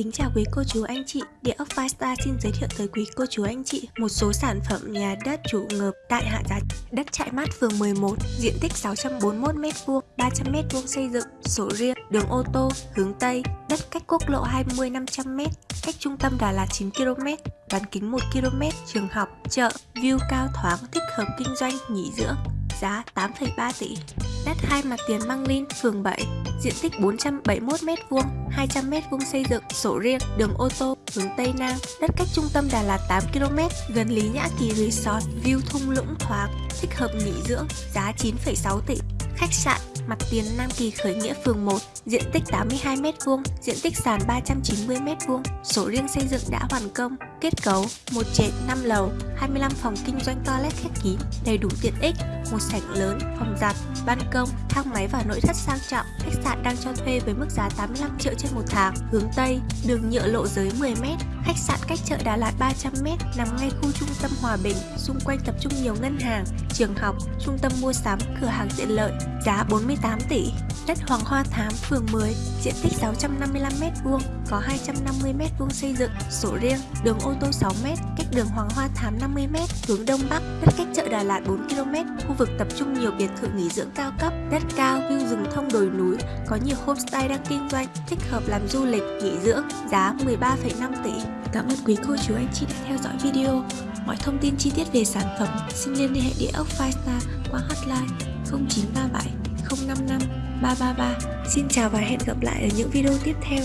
Kính chào quý cô chú anh chị, Địa ốc Firestar xin giới thiệu tới quý cô chú anh chị một số sản phẩm nhà đất chủ ngợp tại Hạ Giá. Đất Trại Mát phường 11, diện tích 641m2, 300m2 xây dựng, sổ riêng, đường ô tô, hướng Tây, đất cách quốc lộ 20 500m, cách trung tâm Đà Lạt 9km, bán kính 1km, trường học, chợ, view cao thoáng, thích hợp kinh doanh, nghỉ dưỡng, giá 8,3 tỷ. Đất hai mặt tiền Măng Linh, phường 7, diện tích 471m2, 200m2 xây dựng, sổ riêng, đường ô tô, hướng Tây Nam, đất cách trung tâm Đà Lạt 8km, gần Lý Nhã Kỳ Resort, view thung lũng thoáng, thích hợp nghỉ dưỡng, giá 9,6 tỷ. Khách sạn mặt tiền Nam Kỳ Khởi Nghĩa phường 1, diện tích 82m2, diện tích sàn 390m2, sổ riêng xây dựng đã hoàn công, kết cấu một trệt 5 lầu, 25 phòng kinh doanh toilet khép kín, đầy đủ tiện ích, một sảnh lớn, phòng giặt, ban công, thang máy và nội thất sang trọng. Khách sạn đang cho thuê với mức giá 85 triệu trên một tháng. Hướng Tây, đường nhựa lộ giới 10m, khách sạn cách chợ Đà Lạt 300m, nằm ngay khu trung tâm Hòa Bình, xung quanh tập trung nhiều ngân hàng, trường học, trung tâm mua sắm, cửa hàng tiện lợi, giá 48 tỷ. Đất Hoàng Hoa Thám, phường 10, diện tích 655m2, có 250m2 xây dựng, sổ riêng, đường ô tô 6m, cách đường Hoàng Hoa Thám 50m, hướng Đông Bắc, đất cách chợ Đà Lạt 4km, khu vực tập trung nhiều biệt thự nghỉ dưỡng cao cấp, đất cao, view rừng thông đồi núi, có nhiều homestay đang kinh doanh, thích hợp làm du lịch, nghỉ dưỡng, giá 13,5 tỷ. Cảm ơn quý cô chú anh chị đã theo dõi video. Mọi thông tin chi tiết về sản phẩm xin liên hệ địa ốc Five Star qua hotline 0937 055 333. Xin chào và hẹn gặp lại ở những video tiếp theo.